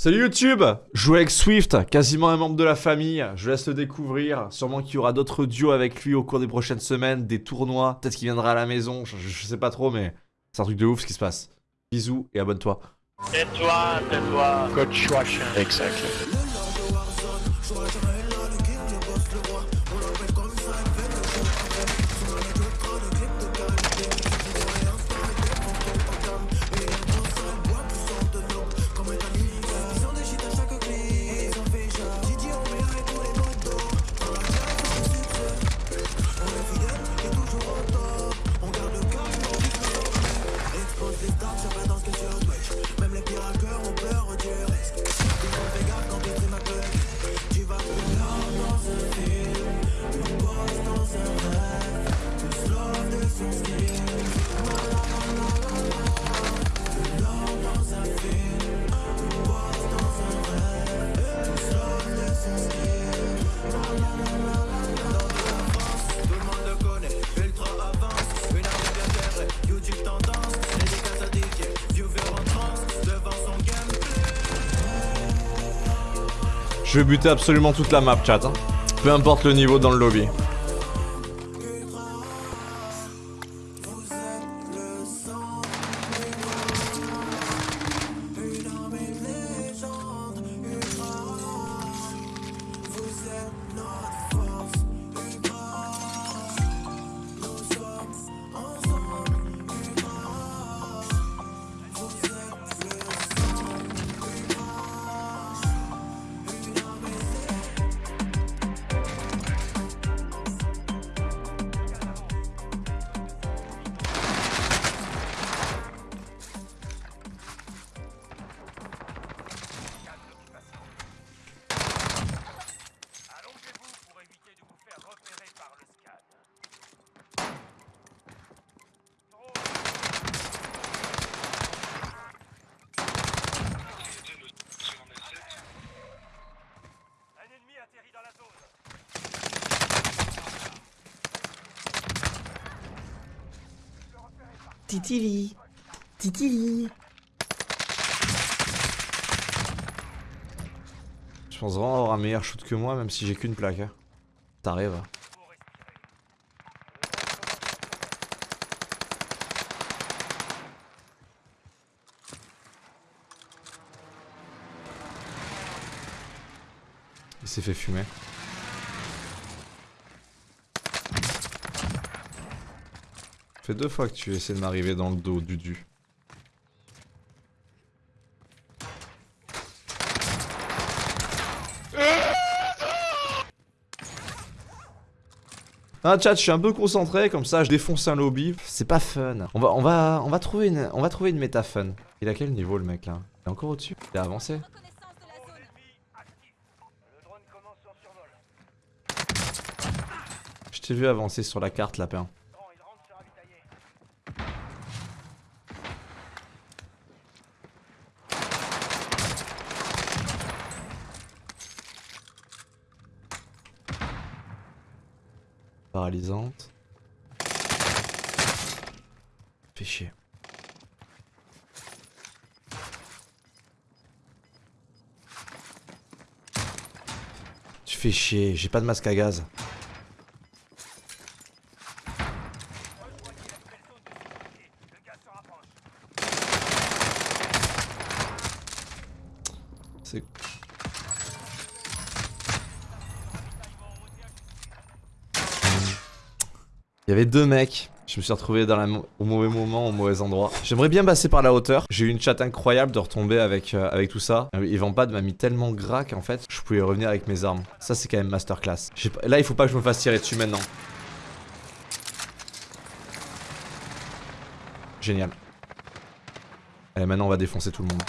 Salut YouTube Jouer avec Swift, quasiment un membre de la famille, je laisse le découvrir, sûrement qu'il y aura d'autres duos avec lui au cours des prochaines semaines, des tournois, peut-être qu'il viendra à la maison, je, je sais pas trop mais c'est un truc de ouf ce qui se passe. Bisous et abonne-toi. Tais-toi, tais-toi. Coach Wash. Je vais buter absolument toute la map chat, hein. peu importe le niveau dans le lobby. Titili. Titili. Je pense vraiment avoir un meilleur shoot que moi même si j'ai qu'une plaque. hein. T'arrives. hein. Il s'est fait fumer. Fait deux fois que tu essaies de m'arriver dans le dos, Dudu. Ah chat, je suis un peu concentré, comme ça je défonce un lobby. C'est pas fun. On va, on va, on va trouver une, on va trouver une méta fun. Il a quel niveau le mec là? Il est encore au-dessus? Il a avancé. Je t'ai vu avancer sur la carte lapin. Grand, il rentre se ravitailler. Paralysante. Fait chier. Tu fais chier, j'ai pas de masque à gaz. C'est. Il y avait deux mecs. Je me suis retrouvé au mauvais moment, au mauvais endroit. J'aimerais bien passer par la hauteur. J'ai eu une chatte incroyable de retomber avec, euh, avec tout ça. Euh, Evampad m'a mis tellement gras qu'en fait, je pouvais revenir avec mes armes. Ça, c'est quand même masterclass. Là, il faut pas que je me fasse tirer dessus maintenant. Génial. Allez, maintenant, on va défoncer tout le monde.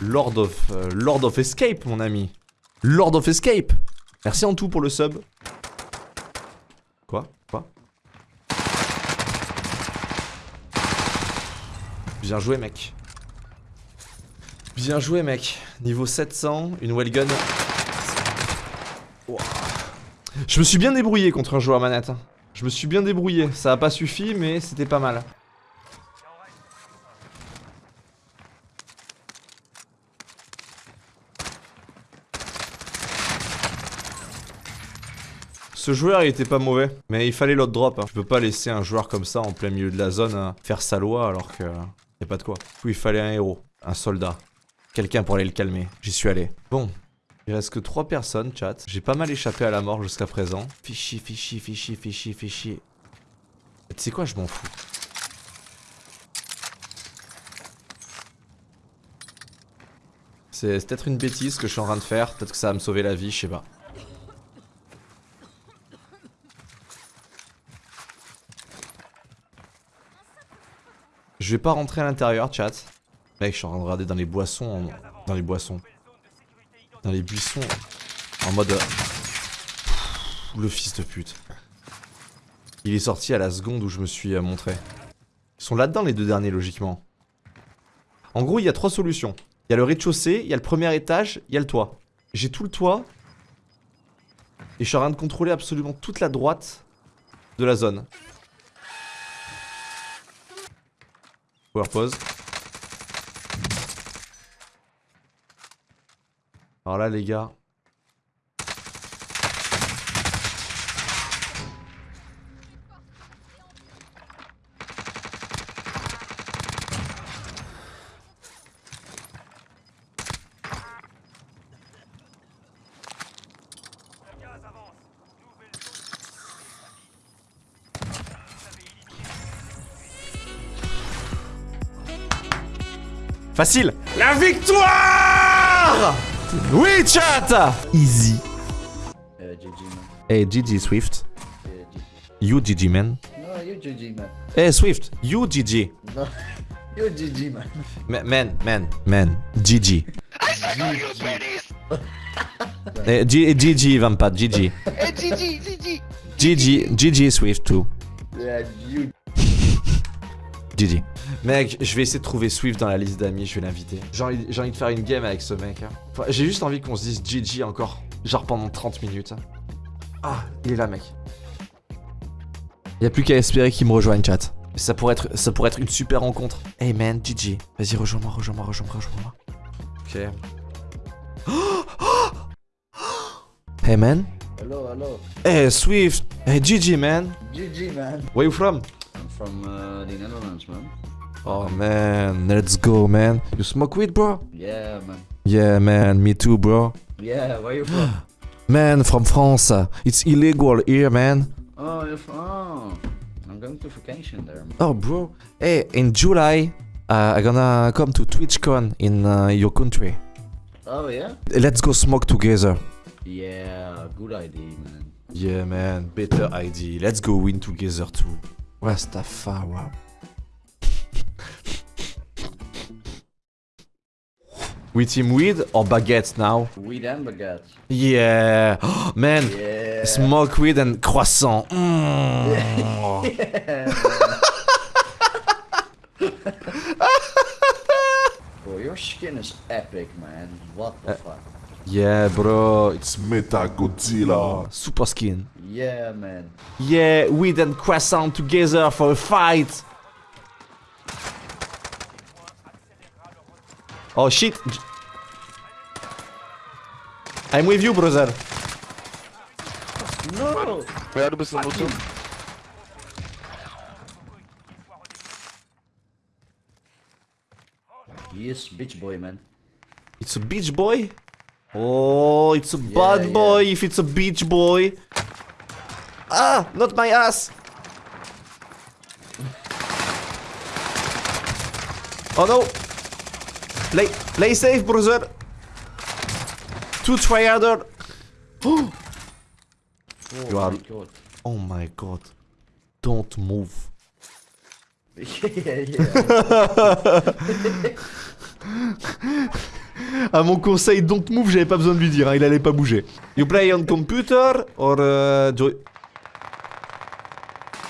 Lord of, euh, Lord of Escape, mon ami. Lord of Escape. Merci en tout pour le sub. Quoi? Quoi? Bien joué, mec. Bien joué, mec. Niveau 700, une wellgun. Ouah. Je me suis bien débrouillé contre un joueur manette. hein. Je me suis bien débrouillé. Ça a pas suffi, mais c'était pas mal. Ce joueur il était pas mauvais, mais il fallait l'autre drop. hein. Je peux pas laisser un joueur comme ça en plein milieu de la zone euh, faire sa loi alors que y a pas de quoi. Du il fallait un héros, un soldat, quelqu'un pour aller le calmer. J'y suis allé. Bon, il reste que 3 personnes, chat. J'ai pas mal échappé à la mort jusqu'à présent. Fichi, fichi, fichi, fichi, fichi. Tu sais quoi, je m'en fous. C'est peut-être une bêtise que je suis en train de faire. Peut-être que ça va me sauver la vie, je sais pas. Je vais pas rentrer à l'intérieur, chat. Mec, je suis en train de regarder dans les boissons. Dans les boissons. Dans les buissons. En mode. euh, Le fils de pute. Il est sorti à la seconde où je me suis euh, montré. Ils sont là-dedans les deux derniers, logiquement. En gros, il y a trois solutions. Il y a le rez-de-chaussée, il y a le premier étage, il y a le toit. J'ai tout le toit. Et je suis en train de contrôler absolument toute la droite de la zone. Power. Alors là, les gars. Facile La victoire Oui, chat Easy. Man. Hey, GG Swift. G- You GG, man. No, you GG man. Hey, Swift. You GG. No, you GG man. Ma- Man, man, man. GG. Eh, G- GG, Vampat, GG. GG, GG Swift too. Yeah, you. GG. Mec, je vais essayer de trouver Swift dans la liste d'amis, je vais l'inviter. J'ai envie, j'ai envie de faire une game avec ce mec. hein. Enfin, j'ai juste envie qu'on se dise GG encore, genre pendant 30 minutes. Ah, il est là, mec. Y a plus qu'à espérer qu'il me rejoigne, chat. Ça pourrait être, ça pourrait être une super rencontre. Hey man, GG. Vas-y, rejoins-moi, rejoins-moi, rejoins-moi, rejoins-moi. Ok. Hey man. Hello, hello. Hey Swift. Hey GG man. GG man. Where you from? I'm from uh, the Netherlands, man. Oh man, let's go man. You smoke weed, bro? Yeah, man. Yeah, man, me too, bro. Yeah, where you from? Man, from France. It's illegal here, man. oh, you're from. Oh, I'm going to vacation there. Man. Oh, bro. Hey, in July, uh, I'm gonna come to TwitchCon in uh, your country. Oh yeah. Let's go smoke together. Yeah, good idea, man. Yeah, man, better idea. Let's go win together too. Rastafari. We team weed or baguette now? Weed and baguette. Yeah. man, Yeah. smoke weed and croissant. Mm. Bro, your skin is epic, man. What the fuck? Yeah, bro, it's Meta Godzilla. super skin. Yeah, man. Yeah, weed and croissant together for a fight. Oh shit. J- I'm with you, brother. No. Cuidado pra esse motor. He is bitch boy, man. It's a beach boy? Oh, it's a bad yeah. boy if it's a beach boy. Ah, not my ass. Oh no. Play, play safe, brother. Two triader. Oh You are- my god. Oh my god. Don't move. yeah, yeah. À mon conseil, don't move, j'avais pas besoin de lui dire, hein, il allait pas bouger. You play on computer or uh, do-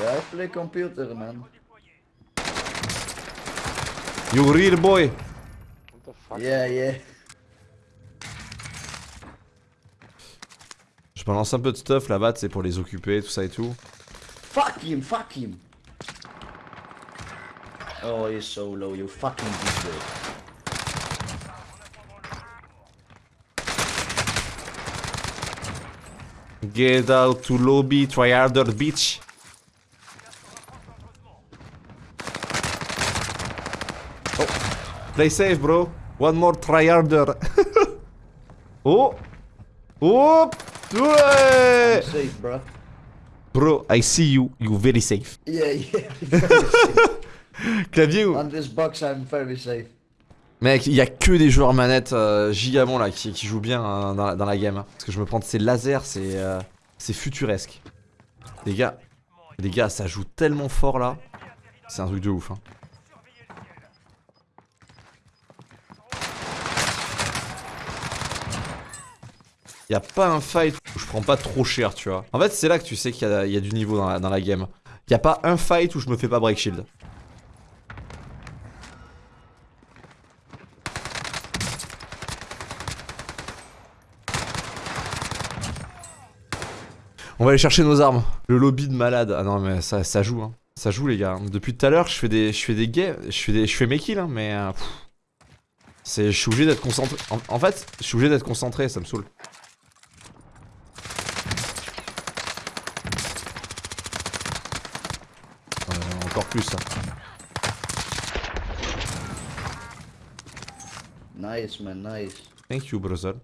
yeah, I play computer, man. you real boy? Yeah, yeah. Je balance un peu de stuff là-bas, c'est pour les occuper, tout ça et tout. Fuck him, fuck him. Oh, he's so low, you fucking bitch. Get out to lobby, try harder, bitch. Oh. Play safe, bro. One more try harder. oh. Oh. Ouais. Safe, bro. Bro, I see you. You very safe. Yeah, yeah. very safe. Clavier ou? On this box, I'm very safe. Mec, il y a que des joueurs manettes euh, gigabons là qui, qui jouent bien hein, dans, la, dans la game. hein. Parce que je me prends de ces lasers, c'est euh, c'est futuresque. Les gars, les gars, ça joue tellement fort là. C'est un truc de ouf. Hein. Y a pas un fight où je prends pas trop cher, tu vois. En fait, c'est là que tu sais qu'il y, a- il du niveau dans la, game. Y a pas un fight où je me fais pas break shield. On va aller chercher nos armes. Le lobby de malade. Ah non mais ça, joue hein. Ça joue les gars. Depuis tout à l'heure je fais des. Je fais des gays. Je fais des. Je fais mes kills hein, mais. euh. Je suis obligé d'être concentré. En, en fait, je suis obligé d'être concentré, ça me saoule. Encore plus. Nice, man, nice. Thank you, brother.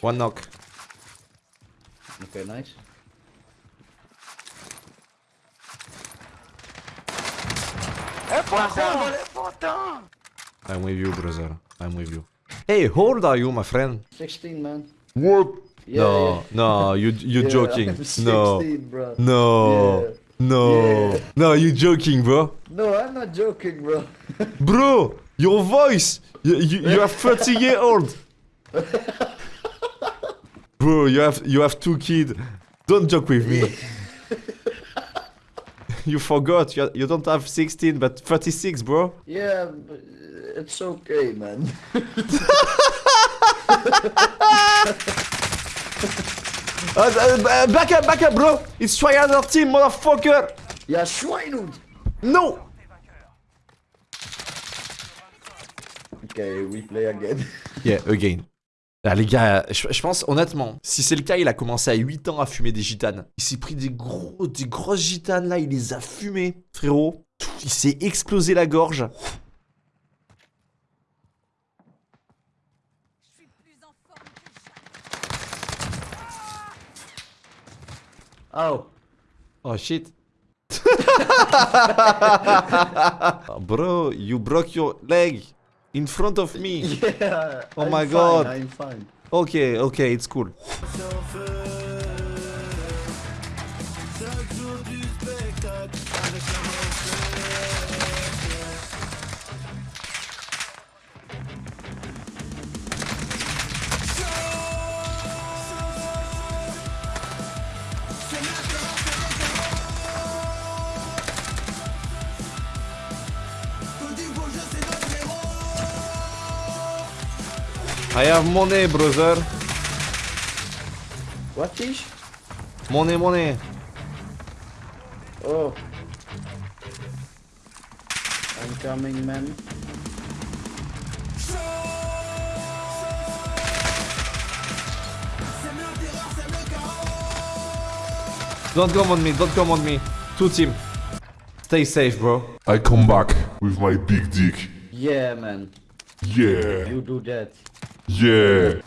One knock. Okay, nice. I'm with you, brother. I'm with you. Hey, how old are you, my friend? 16, man. What? Yeah, no, yeah. no, you you Yeah, joking? I'm 16, No, bro. no, no, no, you joking, bro? No, I'm not joking, bro. Bro, your voice, you you, you are 30 year old. Bro, you have you have two kids. Don't joke with me. you forgot. You you don't have 16 but 36, bro. Yeah, uh, it's okay, man. Uh, uh, back up, back up, bro. It's Triader team, motherfucker. Ja, Schweinhund! No. Okay, we play again. Yeah, again. Ah, les gars, je, je pense honnêtement, si c'est le cas, il a commencé à 8 ans à fumer des gitanes. Il s'est pris des gros, des grosses gitanes là, il les a fumées, frérot. Il s'est explosé la gorge. Oh, Oh shit. Bro, you broke your leg in front of me. yeah. Oh I'm my fine, God. I'm fine. Okay, okay, it's cool. I have money, brother. What is? Money, money. Oh. I'm coming, man. Don't come on me, don't come on me. Two team. Stay safe, bro. I come back with my big dick. Yeah, man. Yeah, You do that. Yeah.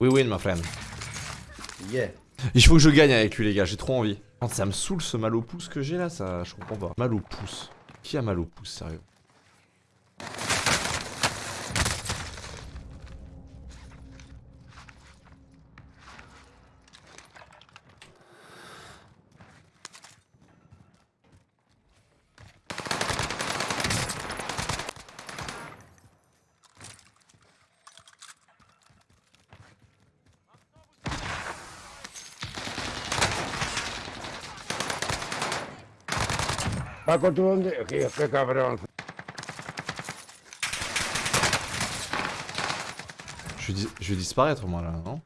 We win, my friend. Yeah. Il faut que je gagne avec lui, les gars, j'ai trop envie. Ça me saoule ce mal au pouce que j'ai là, ça, je comprends pas. Mal au pouce. Qui a mal au pouce, sérieux? Paco, ¿tú dónde? Qué, qué cabrón. Je vais, dis- je vais disparaître moi là, non?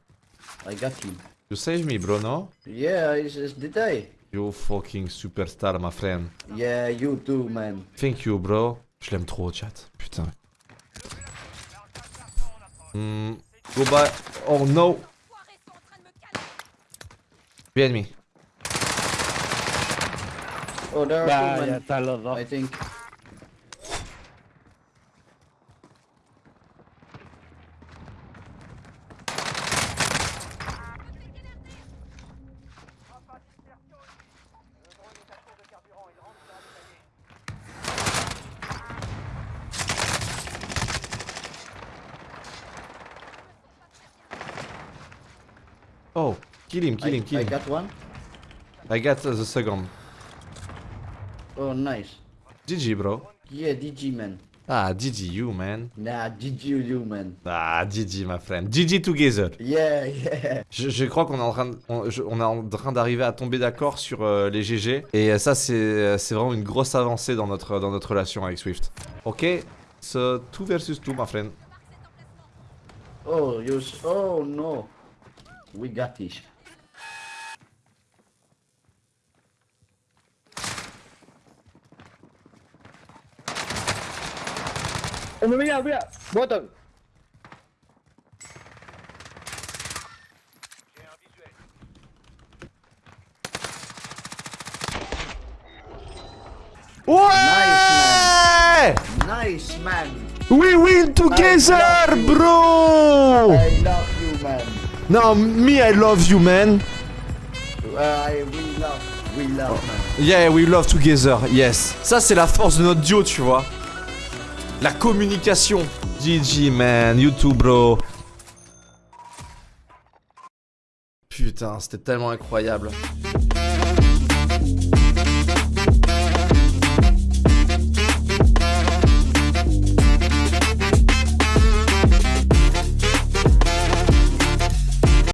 I got him. You save me, bro, no? Yeah, it's, it's did I? You fucking superstar, my friend. Yeah, you too, man. Thank you, bro. Je l'aime trop, chat. Putain. Hmm. Go back. Oh no. Behind me. Oh, there are Ya, two, ya están los dos. I think. Oh, kill him, kill I, him, kill I him. got one. I got uh, the second. Oh, nice. GG, bro. Yeah, DG, man. Ah, GG, you, man. Nah, DG you, man. Ah, GG, my friend. GG together. Yeah, yeah. Je, je crois qu'on est en train, de- on, je- on est en train d'arriver à tomber d'accord sur euh, les GG. Et euh, ça, c'est c'est vraiment une grosse avancée dans notre, dans notre relation avec Swift. Ok, so 2 versus 2, my friend. Oh, you. Oh no. We got this. Oh, mais mira, mira. Bottom. Ouais Nice, man. We win together, bro I love you, man. Non, me, I love you, man. I we love, we love, man. Yeah, we love together, yes. Ça, c'est la force de notre duo, tu vois. La communication. GG, man. You too, bro. Putain, c'était tellement incroyable.